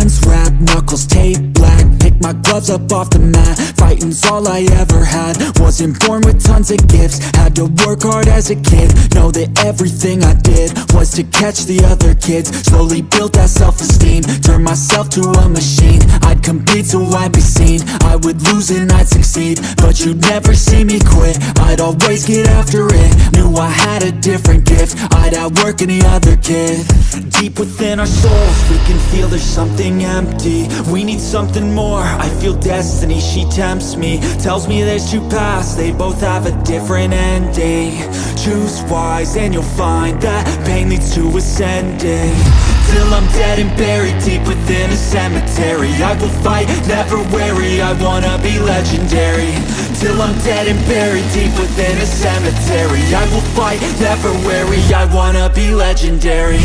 Hands wrapped, knuckles taped black. Pick my gloves up off the mat. Fighting's all I ever had. Wasn't born with tons of gifts. Had to work hard as a kid. Know that everything I did Was to catch the other kids. Slowly built that self-esteem. Turned myself to a machine. I'd compete so I'd be seen. I would lose and I'd succeed. But you'd never see me quit. I'd always get after it Knew I had a different gift. I'd outwork any other kid Deep within our souls We can feel there's something empty. We need something more. I feel destiny, she tempts me. Tells me there's two paths They both have a different ending. Choose wise and you'll find That pain leads to ascending. Till I'm dead and buried deep within a cemetery. I will fight, never weary. I wanna be legendary. Till I'm dead and buried deep within a cemetery. I will fight, never weary. I wanna be legendary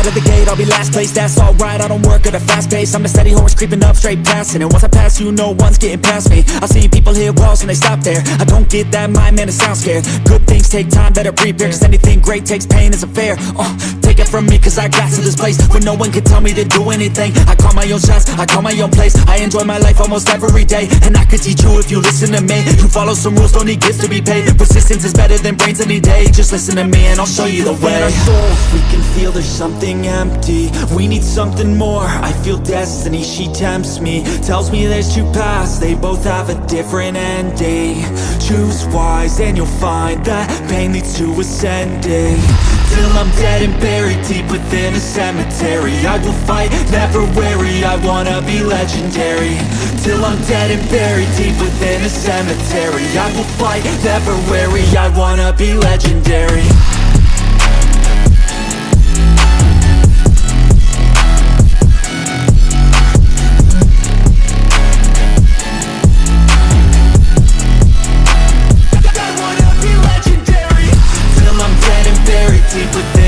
out of the gate, I'll be last place, that's alright I don't work at a fast pace, I'm a steady horse creeping up straight past it And once I pass you, no one's getting past me. I see people hit walls and they stop there. I don't get that mind, man, it sounds scared. Good things take time, better prepare Cause anything great takes pain it's a fair uh, Take it from me, cause I got to this place. Where no one can tell me to do anything I call my own shots, I call my own place. I enjoy my life almost every day And I could teach you if you listen to me. You follow some rules, don't need gifts to be paid. Persistence is better than brains any day. Just listen to me and I'll show you the way feel there's something empty. We need something more, I feel destiny, she tempts me. Tells me there's two paths, they both have a different ending. Choose wise and you'll find that pain leads to ascending. Till I'm dead and buried deep within a cemetery. I will fight, never weary, I wanna be legendary. Till I'm dead and buried deep within a cemetery. I will fight, never weary, I wanna be legendary and buried